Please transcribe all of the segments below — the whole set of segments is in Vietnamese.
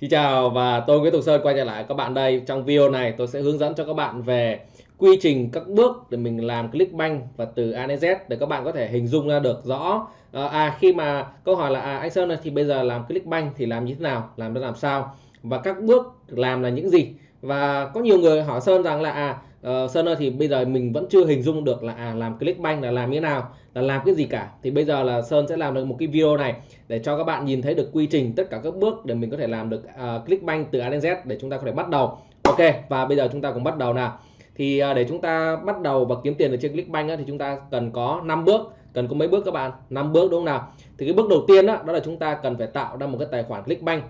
Xin chào và tôi Nguyễn Tùng Sơn quay trở lại các bạn đây. Trong video này tôi sẽ hướng dẫn cho các bạn về quy trình các bước để mình làm Clickbank và từ A đến Z để các bạn có thể hình dung ra được rõ. Ờ, à, khi mà câu hỏi là à, anh Sơn thì bây giờ làm Clickbank thì làm như thế nào, làm nó làm sao? Và các bước làm là những gì? Và có nhiều người hỏi Sơn rằng là à uh, Sơn ơi thì bây giờ mình vẫn chưa hình dung được là à làm Clickbank là làm như thế nào là làm cái gì cả. Thì bây giờ là Sơn sẽ làm được một cái video này để cho các bạn nhìn thấy được quy trình tất cả các bước để mình có thể làm được à, uh, Clickbank từ A đến Z để chúng ta có thể bắt đầu. Ok và bây giờ chúng ta cùng bắt đầu nào. Thì uh, để chúng ta bắt đầu và kiếm tiền ở trên Clickbank á, thì chúng ta cần có 5 bước. Cần có mấy bước các bạn? 5 bước đúng không nào? Thì cái bước đầu tiên đó, đó là chúng ta cần phải tạo ra một cái tài khoản Clickbank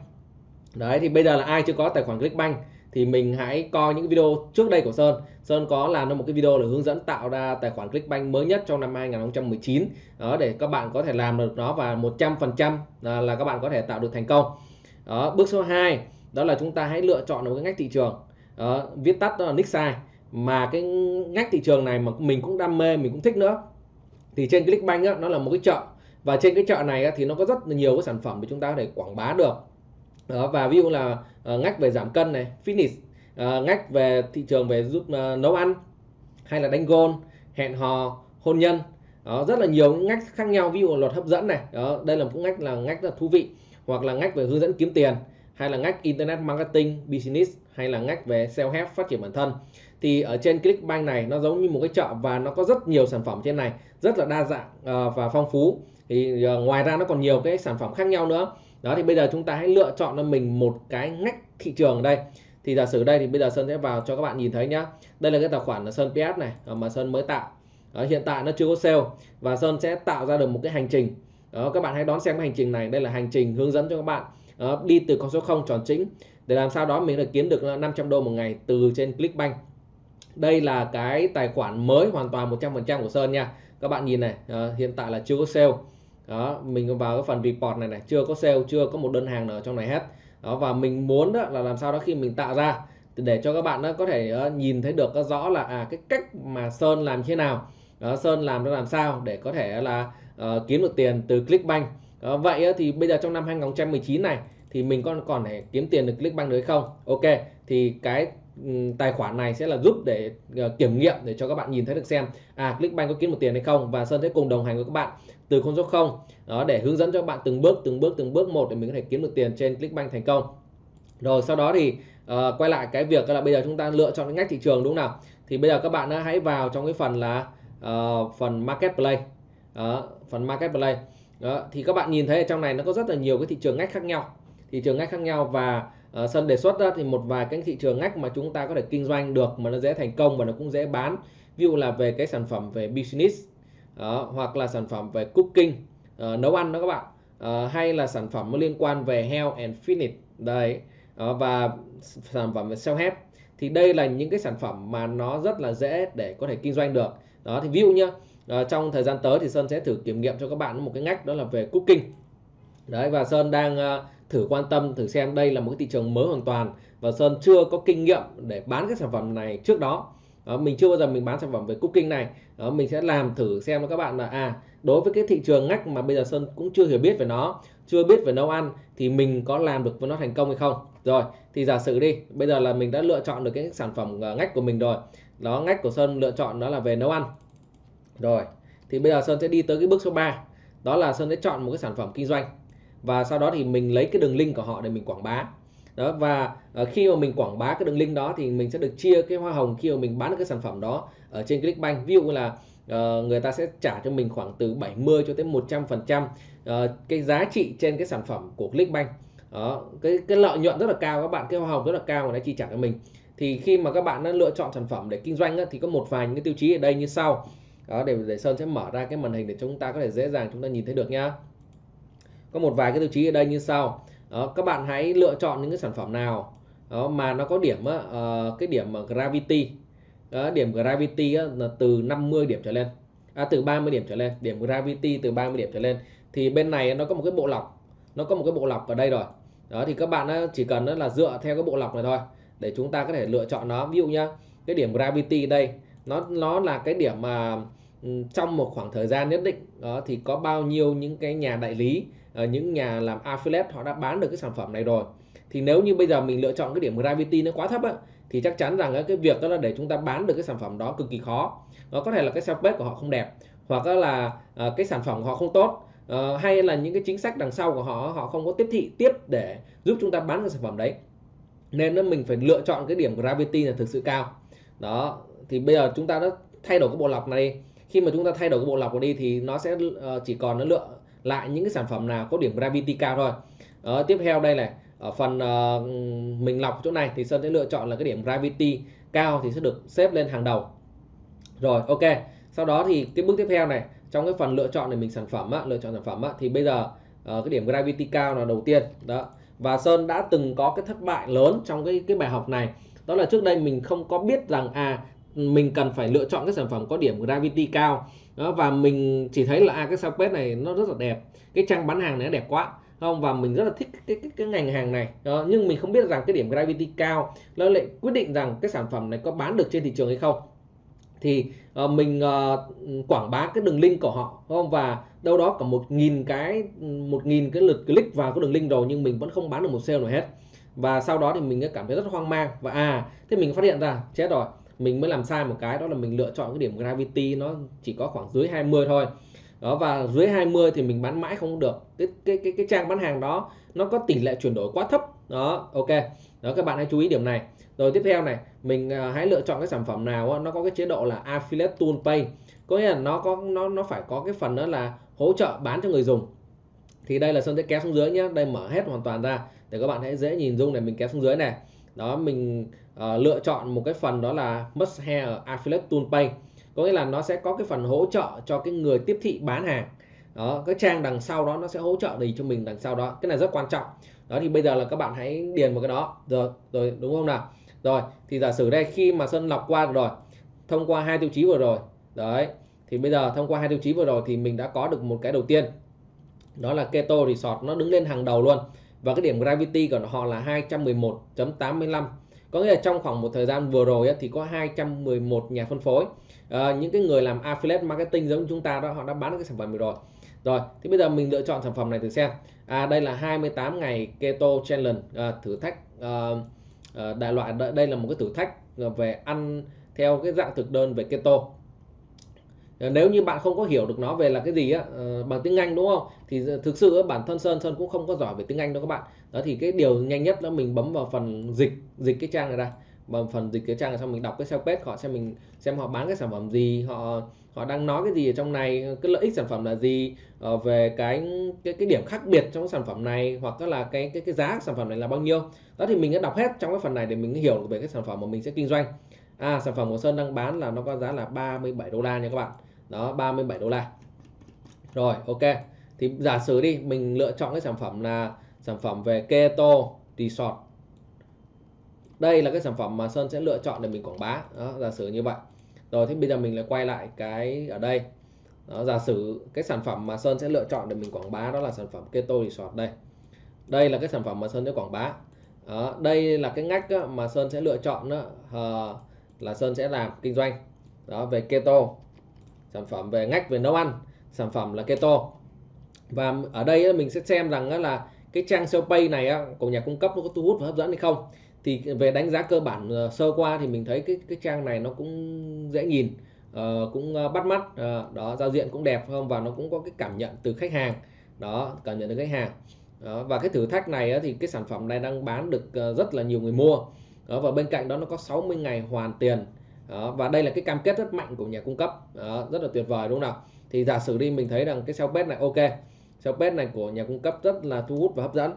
đấy thì bây giờ là ai chưa có tài khoản Clickbank thì mình hãy coi những video trước đây của Sơn. Sơn có làm ra một cái video để hướng dẫn tạo ra tài khoản Clickbank mới nhất trong năm 2019 đó để các bạn có thể làm được nó và 100% à, là, các bạn có thể tạo được thành công. Đó, bước số 2 đó là chúng ta hãy lựa chọn một cái ngách thị trường. Đó, viết tắt đó là nick size mà cái ngách thị trường này mà mình cũng đam mê mình cũng thích nữa thì trên Clickbank á, nó là một cái chợ. Và trên cái chợ này á, thì nó có rất nhiều cái sản phẩm để chúng ta có thể quảng bá được đó, và ví dụ là uh, ngách về giảm cân này fitness uh, ngách về thị trường về giúp uh, nấu ăn hay là đánh gôn hẹn hò hôn nhân. Đó, rất là nhiều ngách khác nhau ví dụ luật hấp dẫn này. Đó đây là một ngách là ngách rất là thú vị hoặc là ngách về hướng dẫn kiếm tiền hay là ngách internet marketing business hay là ngách về self help phát triển bản thân. Thì ở trên Clickbank này nó giống như một cái chợ và nó có rất nhiều sản phẩm trên này rất là đa dạng uh, và phong phú. Thì uh, ngoài ra nó còn nhiều cái sản phẩm khác nhau nữa đó thì bây giờ chúng ta hãy lựa chọn cho mình một cái ngách thị trường đây. Thì giả sử đây thì bây giờ Sơn sẽ vào cho các bạn nhìn thấy nhá. Đây là cái tài khoản là Sơn PS này ờ, mà Sơn mới tạo. Đó, hiện tại nó chưa có sale và Sơn sẽ tạo ra được một cái hành trình. Đó, các bạn hãy đón xem cái hành trình này. Đây là hành trình hướng dẫn cho các bạn. Đó, đi từ con số 0 tròn chính. Để làm sao đó mình được kiếm được 500 đô một ngày từ trên Clickbank. Đây là cái tài khoản mới hoàn toàn 100% của Sơn nha. Các bạn nhìn này à, hiện tại là chưa có sale đó mình vào cái phần report này này chưa có sale chưa có một đơn hàng nào trong này hết. Đó và mình muốn đó là làm sao đó khi mình tạo ra để cho các bạn đó có thể ờ, nhìn thấy được rõ là à cái cách mà Sơn làm thế nào. Đó, Sơn làm nó làm sao để có thể là uh, kiếm được tiền từ Clickbank. Đó, vậy thì bây giờ trong năm 2019 này thì mình còn còn thể kiếm tiền được Clickbank được không? Ok thì cái Ừ, tài khoản này sẽ là giúp để uh, kiểm nghiệm để cho các bạn nhìn thấy được xem à Clickbank có kiếm một tiền hay không và Sơn sẽ cùng đồng hành với các bạn từ con số 0 đó để hướng dẫn cho các bạn từng bước từng bước từng bước một để mình có thể kiếm được tiền trên Clickbank thành công. Rồi sau đó thì uh, quay lại cái việc là bây giờ chúng ta lựa chọn cái ngách thị trường đúng không nào? Thì bây giờ các bạn hãy vào trong cái phần là uh, phần marketplace đó, phần marketplace đó, thì các bạn nhìn thấy ở trong này nó có rất là nhiều cái thị trường ngách khác nhau. Thị trường ngách khác nhau và sơn sân đề xuất đó thì một vài cái thị trường ngách mà chúng ta có thể kinh doanh được mà nó dễ thành công và nó cũng dễ bán. Ví dụ là về cái sản phẩm về business đó, hoặc là sản phẩm về cooking uh, nấu ăn đó các bạn. Uh, hay là sản phẩm liên quan về health and fitness đây uh, và sản phẩm về self help thì đây là những cái sản phẩm mà nó rất là dễ để có thể kinh doanh được. Đó thì ví dụ nhá uh, trong thời gian tới thì Sơn sẽ thử kiểm nghiệm cho các bạn một cái ngách đó là về cooking. Đấy và Sơn đang uh, thử quan tâm thử xem đây là một cái thị trường mới hoàn toàn và Sơn chưa có kinh nghiệm để bán cái sản phẩm này trước đó. Đó, mình chưa bao giờ mình bán sản phẩm về cooking này. Đó, mình sẽ làm thử xem các bạn là à đối với cái thị trường ngách mà bây giờ Sơn cũng chưa hiểu biết về nó chưa biết về nấu ăn thì mình có làm được với nó thành công hay không? Rồi thì giả sử đi bây giờ là mình đã lựa chọn được cái sản phẩm ờ, ngách của mình rồi. Đó ngách của Sơn lựa chọn đó là về nấu ăn. Rồi thì bây giờ Sơn sẽ đi tới cái bước số 3 đó là Sơn sẽ chọn một cái sản phẩm kinh doanh và sau đó thì mình lấy cái đường link của họ để mình quảng bá. Đó và uh, khi mà mình quảng bá cái đường link đó thì mình sẽ được chia cái hoa hồng khi mà mình bán được cái sản phẩm đó ở trên Clickbank. Ví dụ là uh, người ta sẽ trả cho mình khoảng từ 70 cho tới 100 phần trăm ờ, cái giá trị trên cái sản phẩm của Clickbank. Đó cái cái lợi nhuận rất là cao các bạn cái hoa hồng rất là cao mà nó chi trả cho mình. Thì khi mà các bạn đã lựa chọn sản phẩm để kinh doanh á, thì có một vài những cái tiêu chí ở đây như sau. Đó để để sơn sẽ mở ra cái màn hình để chúng ta có thể dễ dàng chúng ta nhìn thấy được nhá có một vài cái tiêu chí ở đây như sau. Đó, các bạn hãy lựa chọn những cái sản phẩm nào đó, mà nó có điểm uh, cái điểm gravity. Đó, điểm gravity á, là từ 50 điểm trở lên. À, từ 30 điểm trở lên. Điểm gravity từ 30 điểm trở lên. Thì bên này nó có một cái bộ lọc. Nó có một cái bộ lọc ở đây rồi. Đó thì các bạn chỉ cần là dựa theo cái bộ lọc này thôi để chúng ta có thể lựa chọn nó. Ví dụ nhá cái điểm gravity đây nó nó là cái điểm mà Ừ, trong một khoảng thời gian nhất định, đó, thì có bao nhiêu những cái nhà đại lý ờ, những nhà làm affiliate họ đã bán được cái sản phẩm này rồi. Thì nếu như bây giờ mình lựa chọn cái điểm gravity nó quá thấp á, thì chắc chắn rằng cái việc đó là để chúng ta bán được cái sản phẩm đó cực kỳ khó. Nó có thể là cái sales page của họ không đẹp, hoặc là ờ, cái sản phẩm của họ không tốt ờ, hay là những cái chính sách đằng sau của họ họ không có tiếp thị, tiếp để giúp chúng ta bán cái sản phẩm đấy. Nên nó mình phải lựa chọn cái điểm gravity là thực sự cao. Đó, thì bây giờ chúng ta đã thay đổi cái bộ lọc này khi mà chúng ta thay đổi cái bộ lọc đi thì nó sẽ uh, chỉ còn nó lựa lại những cái sản phẩm nào có điểm gravity cao thôi. Đó, tiếp theo đây này ở phần uh, mình lọc chỗ này thì Sơn sẽ lựa chọn là cái điểm gravity cao thì sẽ được xếp lên hàng đầu. Rồi ok. Sau đó thì cái bước tiếp theo này trong cái phần lựa chọn để mình sản phẩm á, lựa chọn sản phẩm á, thì bây giờ uh, cái điểm gravity cao là đầu tiên đó. Và Sơn đã từng có cái thất bại lớn trong cái cái bài học này. Đó là trước đây mình không có biết rằng à mình cần phải lựa chọn cái sản phẩm có điểm gravity cao. Đó, và mình chỉ thấy là à, cái page này nó rất là đẹp cái trang bán hàng này nó đẹp quá không? Và mình rất là thích cái cái, cái ngành hàng này. Đó, nhưng mình không biết rằng cái điểm gravity cao nó lại quyết định rằng cái sản phẩm này có bán được trên thị trường hay không. Thì uh, mình uh, quảng bá cái đường link của họ không? Và đâu đó cả một nghìn cái một nghìn cái lượt click vào cái đường link rồi nhưng mình vẫn không bán được một sale nào hết. Và sau đó thì mình cảm thấy rất hoang mang và à thế mình phát hiện ra chết rồi mình mới làm sai một cái đó là mình lựa chọn cái điểm gravity nó chỉ có khoảng dưới 20 thôi. Đó và dưới 20 thì mình bán mãi không được. Cái cái cái cái trang bán hàng đó nó có tỷ lệ chuyển đổi quá thấp. Đó ok. Đó các bạn hãy chú ý điểm này. Rồi tiếp theo này mình uh, hãy lựa chọn cái sản phẩm nào nó có cái chế độ là affiliate tool pay có nghĩa là nó có nó nó phải có cái phần đó là hỗ trợ bán cho người dùng. Thì đây là sơn sẽ kéo xuống dưới nhé đây mở hết hoàn toàn ra. Để các bạn hãy dễ nhìn dung này mình kéo xuống dưới này đó mình uh, lựa chọn một cái phần đó là must have affiliate tool pay có nghĩa là nó sẽ có cái phần hỗ trợ cho cái người tiếp thị bán hàng. Đó cái trang đằng sau đó nó sẽ hỗ trợ gì cho mình đằng sau đó. Cái này rất quan trọng. Đó thì bây giờ là các bạn hãy điền một cái đó. Rồi rồi đúng không nào? Rồi thì giả sử đây khi mà sơn lọc qua rồi thông qua hai tiêu chí vừa rồi đấy thì bây giờ thông qua hai tiêu chí vừa rồi thì mình đã có được một cái đầu tiên. Đó là keto resort nó đứng lên hàng đầu luôn và cái điểm gravity của họ là 211.85 có nghĩa là trong khoảng một thời gian vừa rồi thì có 211 nhà phân phối. À, những cái người làm affiliate marketing giống chúng ta đó họ đã bán cái sản phẩm rồi. Rồi thì bây giờ mình lựa chọn sản phẩm này thử xem. À, đây là 28 ngày keto challenge à, thử thách à, à, đại loại. Đây là một cái thử thách về ăn theo cái dạng thực đơn về keto. Ờ, nếu như bạn không có hiểu được nó về là cái gì á ờ, bằng tiếng Anh đúng không? Thì thực sự bản thân Sơn Sơn cũng không có giỏi về tiếng Anh đâu các bạn. Đó, thì cái điều nhanh nhất là mình bấm vào phần dịch dịch cái trang này ra. Bằng phần dịch cái trang này xong mình đọc cái sales page họ xem mình xem họ bán cái sản phẩm gì, họ họ đang nói cái gì ở trong này, cái lợi ích sản phẩm là gì ờ, về cái cái cái điểm khác biệt trong cái sản phẩm này, hoặc là cái cái cái giá sản phẩm này là bao nhiêu. Đó, thì mình đã đọc hết trong cái phần này để mình hiểu về cái sản phẩm mà mình sẽ kinh doanh. À sản phẩm của Sơn đang bán là nó có giá là 37 đô la nha các bạn đó 37 đô la. Rồi ok. Thì giả sử đi mình lựa chọn cái sản phẩm là sản phẩm về keto resort. Đây là cái sản phẩm mà Sơn sẽ lựa chọn để mình quảng bá. Đó, giả sử như vậy. Rồi thì bây giờ mình lại quay lại cái ở đây. Đó, giả sử cái sản phẩm mà Sơn sẽ lựa chọn để mình quảng bá đó là sản phẩm keto resort đây. Đây là cái sản phẩm mà Sơn sẽ quảng bá. Đó, đây là cái ngách mà Sơn sẽ lựa chọn đó, ờ, là Sơn sẽ làm kinh doanh. Đó về keto sản phẩm về ngách về nấu ăn sản phẩm là keto. Và ở đây mình sẽ xem rằng là cái trang sale pay này của nhà cung cấp nó có thu hút và hấp dẫn hay không. Thì về đánh giá cơ bản ờ, sơ qua thì mình thấy cái cái trang này nó cũng dễ nhìn ờ, cũng ờ, bắt mắt đó giao diện cũng đẹp không? Và nó cũng có cái cảm nhận từ khách hàng đó cảm nhận từ khách hàng. Đó, và cái thử thách này thì cái sản phẩm này đang bán được rất là nhiều người mua. Đó, và bên cạnh đó nó có 60 ngày hoàn tiền đó, và đây là cái cam kết rất mạnh của nhà cung cấp. Đó, rất là tuyệt vời đúng không nào? Thì giả sử đi mình thấy rằng cái sales page này ok. Sales page này của nhà cung cấp rất là thu hút và hấp dẫn.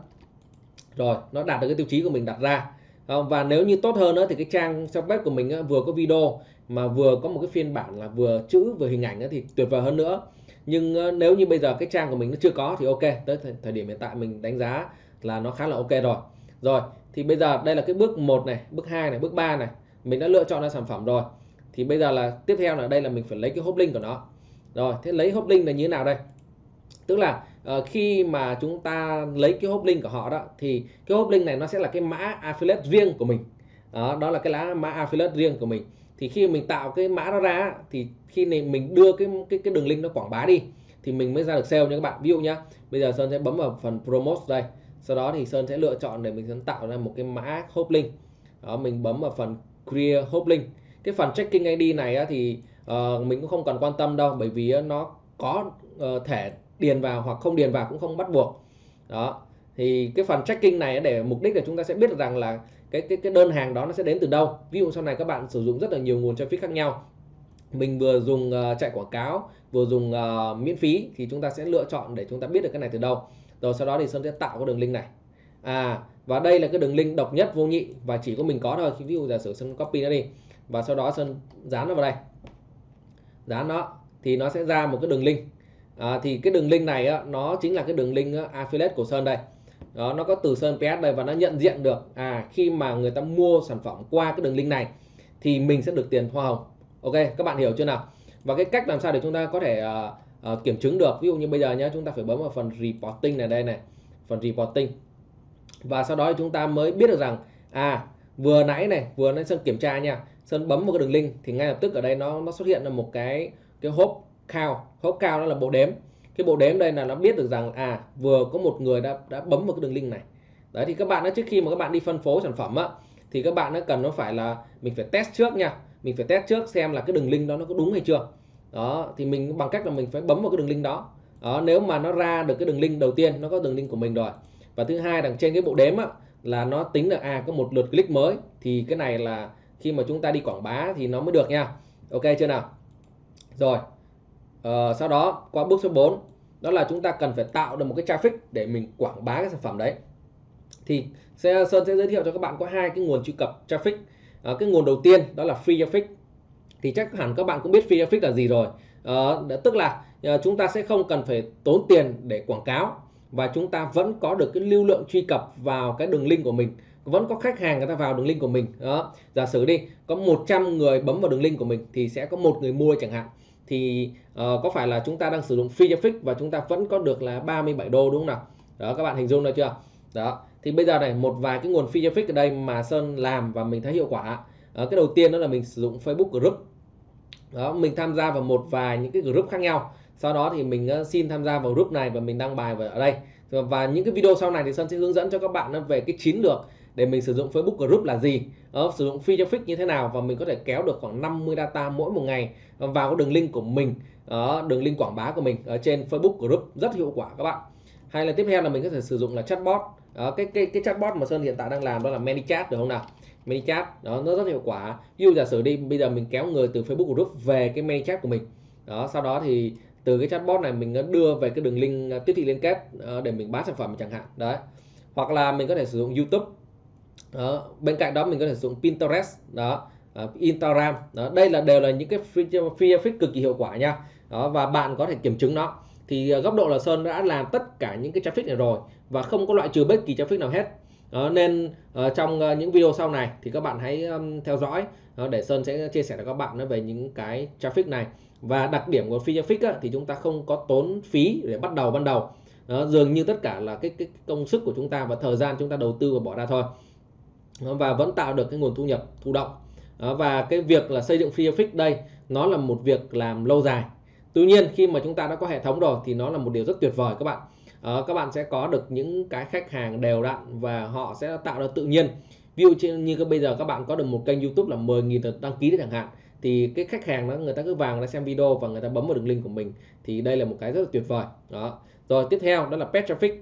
Rồi nó đạt được cái tiêu chí của mình đặt ra. Và nếu như tốt hơn nữa thì cái trang sales page của mình vừa có video mà vừa có một cái phiên bản là vừa chữ vừa hình ảnh thì tuyệt vời hơn nữa. Nhưng ờ, nếu như bây giờ cái trang của mình nó chưa có thì ok. Tới thời, thời điểm hiện tại mình đánh giá là nó khá là ok rồi. Rồi thì bây giờ đây là cái bước 1 này bước 2 này bước 3 này mình đã lựa chọn ra sản phẩm rồi thì bây giờ là tiếp theo là đây là mình phải lấy cái hốp link của nó. Rồi thế lấy hốp link là như thế nào đây? Tức là uh, khi mà chúng ta lấy cái hốp link của họ đó thì cái hốp link này nó sẽ là cái mã affiliate riêng của mình. Đó đó là cái lá mã affiliate riêng của mình. Thì khi mình tạo cái mã đó ra thì khi này mình đưa cái cái cái đường link nó quảng bá đi thì mình mới ra được sale nha các bạn. Ví dụ nhá bây giờ sơn sẽ bấm vào phần promote đây. Sau đó thì Sơn sẽ lựa chọn để mình sẽ tạo ra một cái mã hốp link. Đó mình bấm vào phần Clear hop link cái phần checking ID này á, thì uh, mình cũng không cần quan tâm đâu bởi vì nó có ờ, uh, thể điền vào hoặc không điền vào cũng không bắt buộc. Đó thì cái phần tracking này để mục đích là chúng ta sẽ biết rằng là cái cái cái đơn hàng đó nó sẽ đến từ đâu. Ví dụ sau này các bạn sử dụng rất là nhiều nguồn traffic khác nhau. Mình vừa dùng uh, chạy quảng cáo vừa dùng uh, miễn phí thì chúng ta sẽ lựa chọn để chúng ta biết được cái này từ đâu. Rồi sau đó thì sơn sẽ tạo cái đường link này à và đây là cái đường link độc nhất vô nhị và chỉ có mình có thôi. Ví dụ giả sử sơn copy nó đi và sau đó sơn dán nó vào đây. Dán nó thì nó sẽ ra một cái đường link. À, thì cái đường link này á, nó chính là cái đường link á, affiliate của sơn đây. Đó nó có từ sơn ps đây và nó nhận diện được à khi mà người ta mua sản phẩm qua cái đường link này thì mình sẽ được tiền hoa hồng. Ok các bạn hiểu chưa nào? Và cái cách làm sao để chúng ta có thể uh, uh, kiểm chứng được? Ví dụ như bây giờ nhé chúng ta phải bấm vào phần reporting này đây này phần reporting và sau đó chúng ta mới biết được rằng à vừa nãy này, vừa nãy sơn kiểm tra nha sơn bấm một cái đường link thì ngay lập tức ở đây nó nó xuất hiện là một cái cái hốp cao hốp cao đó là bộ đếm. Cái bộ đếm đây là nó biết được rằng à vừa có một người đã đã bấm vào cái đường link này. Đấy, thì các bạn đó trước khi mà các bạn đi phân phối sản phẩm á, thì các bạn nó cần nó phải là, mình phải test trước nha. Mình phải test trước xem là cái đường link đó nó có đúng hay chưa. Đó, thì mình bằng cách là mình phải bấm vào cái đường link đó. Đó, nếu mà nó ra được cái đường link đầu tiên, nó có đường link của mình rồi và thứ hai đằng trên cái bộ đếm á, là nó tính là à có một lượt click mới. Thì cái này là khi mà chúng ta đi quảng bá thì nó mới được nha. Ok chưa nào? Rồi ờ, sau đó qua bước số 4 đó là chúng ta cần phải tạo được một cái traffic để mình quảng bá cái sản phẩm đấy. Thì Sơn sẽ giới thiệu cho các bạn có hai cái nguồn truy cập traffic. À, cái nguồn đầu tiên đó là free traffic. Thì chắc hẳn các bạn cũng biết free traffic là gì rồi. À, tức là à, chúng ta sẽ không cần phải tốn tiền để quảng cáo và chúng ta vẫn có được cái lưu lượng truy cập vào cái đường link của mình. Vẫn có khách hàng người ta vào đường link của mình. Đó. Giả sử đi có 100 người bấm vào đường link của mình thì sẽ có một người mua chẳng hạn. Thì uh, có phải là chúng ta đang sử dụng free traffic và chúng ta vẫn có được là 37 đô đúng không nào? Đó các bạn hình dung được chưa? Đó. Thì bây giờ này một vài cái nguồn free traffic ở đây mà Sơn làm và mình thấy hiệu quả. Đó, cái đầu tiên đó là mình sử dụng Facebook group. Đó mình tham gia vào một vài những cái group khác nhau sau đó thì mình ờ, xin tham gia vào group này và mình đăng bài vào ở đây. Và những cái video sau này thì Sơn sẽ hướng dẫn cho các bạn về cái chiến lược để mình sử dụng Facebook Group là gì ờ, sử dụng free traffic như thế nào và mình có thể kéo được khoảng 50 data mỗi một ngày ờ, vào cái đường link của mình ở đường link quảng bá của mình ở trên Facebook Group rất hiệu quả các bạn. Hay là tiếp theo là mình có thể sử dụng là chatbot đó, cái cái cái chatbot mà Sơn hiện tại đang làm đó là ManyChat được không nào? ManyChat đó nó rất hiệu quả. Ví dụ giả sử đi bây giờ mình kéo người từ Facebook Group về cái ManyChat của mình đó sau đó thì từ cái chatbot này mình ờ, đưa về cái đường link ờ, tiếp thị liên kết ờ, để mình bán sản phẩm chẳng hạn. Đấy. Hoặc là mình có thể sử dụng YouTube. Đó. bên cạnh đó mình có thể sử dụng Pinterest. Đó. Uh, Instagram. Đó. Đây là đều là những cái free, feature traffic cực kỳ hiệu quả nha. Đó và bạn có thể kiểm chứng nó. Thì uh, góc độ là Sơn đã làm tất cả những cái traffic này rồi và không có loại trừ bất kỳ traffic nào hết. Đó, nên uh, trong uh, những video sau này thì các bạn hãy um, theo dõi. Uh, để Sơn sẽ chia sẻ cho các bạn về những cái traffic này và đặc điểm của free traffic á, thì chúng ta không có tốn phí để bắt đầu ban đầu. Đó, dường như tất cả là cái, cái công sức của chúng ta và thời gian chúng ta đầu tư và bỏ ra thôi. Và vẫn tạo được cái nguồn thu nhập thụ động. Và cái việc là xây dựng free traffic đây nó là một việc làm lâu dài. Tuy nhiên khi mà chúng ta đã có hệ thống rồi thì nó là một điều rất tuyệt vời các bạn. Đó, các bạn sẽ có được những cái khách hàng đều đặn và họ sẽ tạo ra tự nhiên. Ví dụ như bây giờ các bạn có được một kênh youtube là 10.000 lượt đăng ký chẳng hạn thì cái khách hàng đó người ta cứ vào người ta xem video và người ta bấm vào đường link của mình. Thì đây là một cái rất là tuyệt vời. Đó. Rồi tiếp theo đó là pet traffic.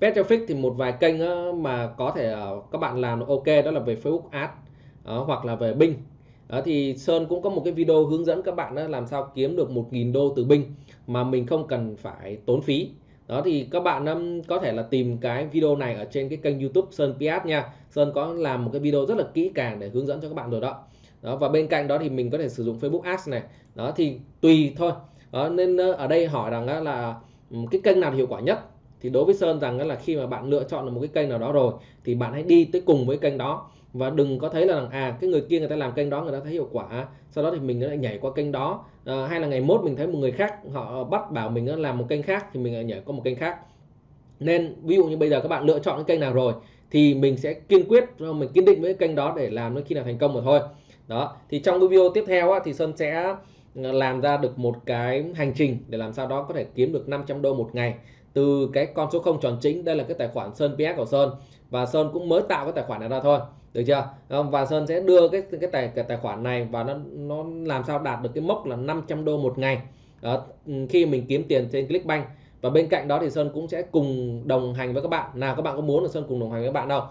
Pet traffic thì một vài kênh mà có thể ờ, các bạn làm ok đó là về Facebook Ads đó, hoặc là về Bing. Đó, thì Sơn cũng có một cái video hướng dẫn các bạn đó làm sao kiếm được 1.000 đô từ Bing mà mình không cần phải tốn phí. Đó thì các bạn um, có thể là tìm cái video này ở trên cái kênh YouTube Sơn Piat nha. Sơn có làm một cái video rất là kỹ càng để hướng dẫn cho các bạn rồi đó đó và bên cạnh đó thì mình có thể sử dụng Facebook Ads này. Đó thì tùy thôi. Đó, nên ờ, ở đây hỏi rằng là ừ, cái kênh nào hiệu quả nhất? Thì đối với Sơn rằng là khi mà bạn lựa chọn được một cái kênh nào đó rồi thì bạn hãy đi tới cùng với kênh đó. Và đừng có thấy là à cái người kia người ta làm kênh đó người ta thấy hiệu quả sau đó thì mình lại nhảy qua kênh đó. À, hay là ngày mốt mình thấy một người khác họ bắt bảo mình làm một kênh khác thì mình lại nhảy qua một kênh khác. Nên ví dụ như bây giờ các bạn lựa chọn cái kênh nào rồi thì mình sẽ kiên quyết ờ, mình kiên định với cái kênh đó để làm nó khi nào thành công rồi thôi đó thì trong cái video tiếp theo á, thì Sơn sẽ ừ, làm ra được một cái hành trình để làm sao đó có thể kiếm được 500 đô một ngày từ cái con số không tròn chính. Đây là cái tài khoản Sơn PS của Sơn và Sơn cũng mới tạo cái tài khoản này ra thôi được chưa? Và Sơn sẽ đưa cái cái tài cái tài khoản này và nó nó làm sao đạt được cái mốc là 500 đô một ngày. Đó, ừ, khi mình kiếm tiền trên Clickbank. Và bên cạnh đó thì Sơn cũng sẽ cùng đồng hành với các bạn. Nào các bạn có muốn là Sơn cùng đồng hành với các bạn đâu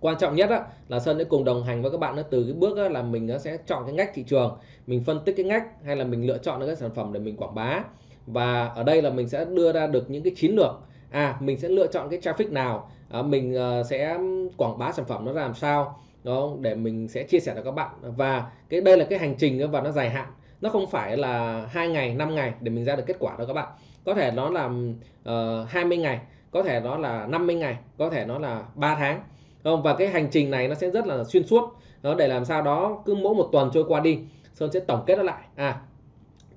quan trọng nhất á, là Sơn sẽ cùng đồng hành với các bạn từ cái bước á, là mình sẽ chọn cái ngách thị trường mình phân tích cái ngách hay là mình lựa chọn cái sản phẩm để mình quảng bá. Và ở đây là mình sẽ đưa ra được những cái chiến lược. À mình sẽ lựa chọn cái traffic nào à, mình uh, sẽ quảng bá sản phẩm nó làm sao đó để mình sẽ chia sẻ cho các bạn. Và cái đây là cái hành trình và nó dài hạn. Nó không phải là hai ngày 5 ngày để mình ra được kết quả đâu các bạn. Có thể nó là ờ, uh, 20 ngày có thể nó là 50 ngày có thể nó là 3 tháng không, và cái hành trình này nó sẽ rất là xuyên suốt. Đó, để làm sao đó cứ mỗi một tuần trôi qua đi, Sơn sẽ tổng kết nó lại. À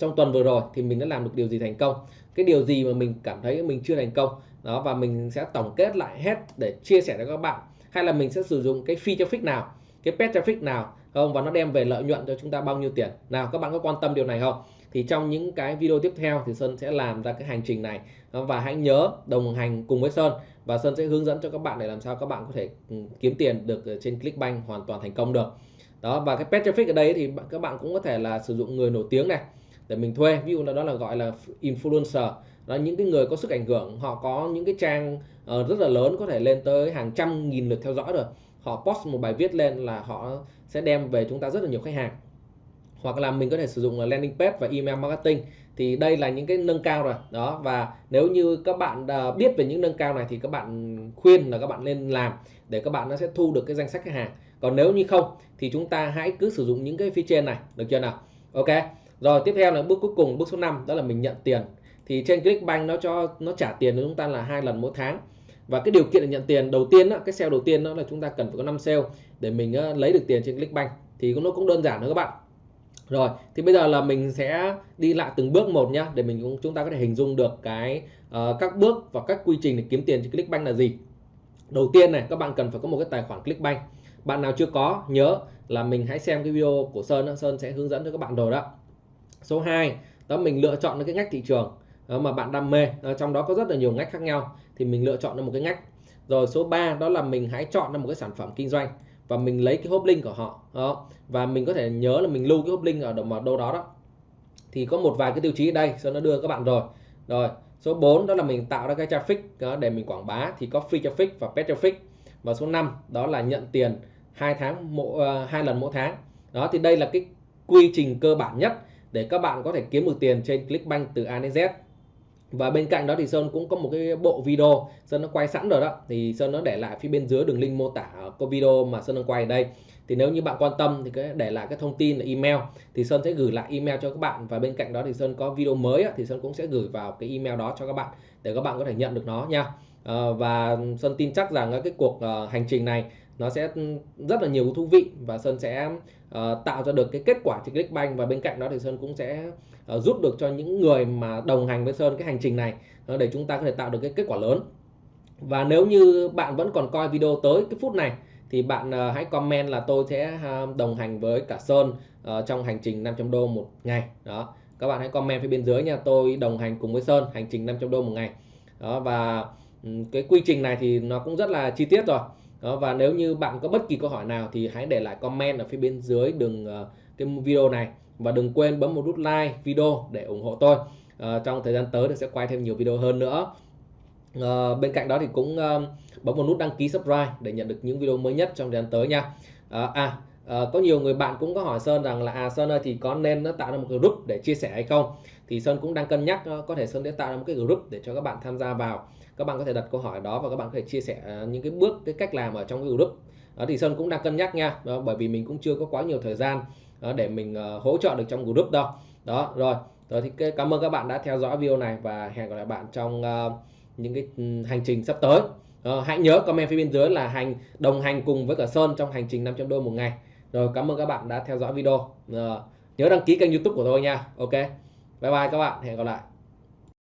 trong tuần vừa rồi thì mình đã làm được điều gì thành công? Cái điều gì mà mình cảm thấy mình chưa thành công? Đó, và mình sẽ tổng kết lại hết để chia sẻ cho các bạn. Hay là mình sẽ sử dụng cái phi traffic nào, cái pet traffic nào, không? Và nó đem về lợi nhuận cho chúng ta bao nhiêu tiền? Nào, các bạn có quan tâm điều này không? Thì trong những cái video tiếp theo thì Sơn sẽ làm ra cái hành trình này. Và hãy nhớ đồng hành cùng với Sơn. Và Sơn sẽ hướng dẫn cho các bạn để làm sao các bạn có thể ừ, kiếm tiền được trên Clickbank hoàn toàn thành công được. Đó và cái pet traffic ở đây thì các bạn cũng có thể là sử dụng người nổi tiếng này để mình thuê. Ví dụ là đó là gọi là influencer. Đó những cái người có sức ảnh hưởng họ có những cái trang uh, rất là lớn có thể lên tới hàng trăm nghìn lượt theo dõi rồi. Họ post một bài viết lên là họ sẽ đem về chúng ta rất là nhiều khách hàng hoặc là mình có thể sử dụng là landing page và email marketing thì đây là những cái nâng cao rồi. Đó và nếu như các bạn à, biết về những nâng cao này thì các bạn khuyên là các bạn nên làm để các bạn nó sẽ thu được cái danh sách khách hàng. Còn nếu như không thì chúng ta hãy cứ sử dụng những cái phía trên này được chưa nào? Ok rồi tiếp theo là bước cuối cùng bước số 5 đó là mình nhận tiền. Thì trên Clickbank nó cho nó trả tiền cho chúng ta là hai lần mỗi tháng. Và cái điều kiện để nhận tiền đầu tiên đó, cái sale đầu tiên đó là chúng ta cần phải có 5 sale để mình à, lấy được tiền trên Clickbank. Thì nó cũng đơn giản thôi các bạn rồi thì bây giờ là mình sẽ đi lại từng bước một nhá để mình cũng chúng ta có thể hình dung được cái uh, các bước và các quy trình để kiếm tiền trên Clickbank là gì. Đầu tiên này các bạn cần phải có một cái tài khoản Clickbank. Bạn nào chưa có nhớ là mình hãy xem cái video của Sơn Sơn sẽ hướng dẫn cho các bạn rồi đó. Số 2 đó mình lựa chọn cái ngách thị trường ờ, mà bạn đam mê. Ờ, trong đó có rất là nhiều ngách khác nhau thì mình lựa chọn được một cái ngách. Rồi số 3 đó là mình hãy chọn ra một cái sản phẩm kinh doanh và mình lấy cái hốp link của họ đó. và mình có thể nhớ là mình lưu cái hốp link ở đâu, đâu đó đó. Thì có một vài cái tiêu chí ở đây sau nó đưa các bạn rồi. Rồi số 4 đó là mình tạo ra cái traffic đó, để mình quảng bá. Thì có free traffic và paid traffic. Và số 5 đó là nhận tiền hai tháng mỗi uh, ờ, hai lần mỗi tháng. Đó thì đây là cái quy trình cơ bản nhất để các bạn có thể kiếm được tiền trên Clickbank từ A đến Z và bên cạnh đó thì Sơn cũng có một cái bộ video Sơn nó quay sẵn rồi đó. Thì Sơn nó để lại phía bên dưới đường link mô tả có video mà Sơn đang quay ở đây. Thì nếu như bạn quan tâm thì cái để lại cái thông tin là email. Thì Sơn sẽ gửi lại email cho các bạn. Và bên cạnh đó thì Sơn có video mới thì Sơn cũng sẽ gửi vào cái email đó cho các bạn để các bạn có thể nhận được nó nha. Ờ, và Sơn tin chắc rằng cái cuộc ờ, hành trình này nó sẽ ừ, rất là nhiều thú vị. Và Sơn sẽ ờ, tạo ra được cái kết quả trên Clickbank. Và bên cạnh đó thì Sơn cũng sẽ uh, giúp được cho những người mà đồng hành với Sơn cái hành trình này uh, để chúng ta có thể tạo được cái kết quả lớn. Và nếu như bạn vẫn còn coi video tới cái phút này thì bạn uh, hãy comment là tôi sẽ uh, đồng hành với cả Sơn uh, trong hành trình 500 đô một ngày. Đó các bạn hãy comment phía bên dưới nha tôi đồng hành cùng với Sơn hành trình 500 đô một ngày. Đó và um, cái quy trình này thì nó cũng rất là chi tiết rồi. Đó, và nếu như bạn có bất kỳ câu hỏi nào thì hãy để lại comment ở phía bên dưới đường uh, cái video này và đừng quên bấm một nút like video để ủng hộ tôi. À, trong thời gian tới thì sẽ quay thêm nhiều video hơn nữa. À, bên cạnh đó thì cũng à, bấm một nút đăng ký subscribe để nhận được những video mới nhất trong thời gian tới nha. À, à uh, có nhiều người bạn cũng có hỏi Sơn rằng là à Sơn ơi thì có nên nó tạo ra một cái group để chia sẻ hay không? Thì Sơn cũng đang cân nhắc uh, có thể Sơn sẽ tạo ra một cái group để cho các bạn tham gia vào. Các bạn có thể đặt câu hỏi đó và các bạn có thể chia sẻ những cái bước cái cách làm ở trong cái group. Đó thì Sơn cũng đang cân nhắc nha. Đó, bởi vì mình cũng chưa có quá nhiều thời gian đó, để mình uh, hỗ trợ được trong group đâu đó rồi. Rồi thì cảm ơn các bạn đã theo dõi video này và hẹn gặp lại bạn trong uh, những cái ừ, hành trình sắp tới. Uh, hãy nhớ comment phía bên dưới là hành đồng hành cùng với cả Sơn trong hành trình 500 đô một ngày. Rồi cảm ơn các bạn đã theo dõi video. Uh, nhớ đăng ký kênh youtube của tôi nha. Ok. Bye bye các bạn. Hẹn gặp lại.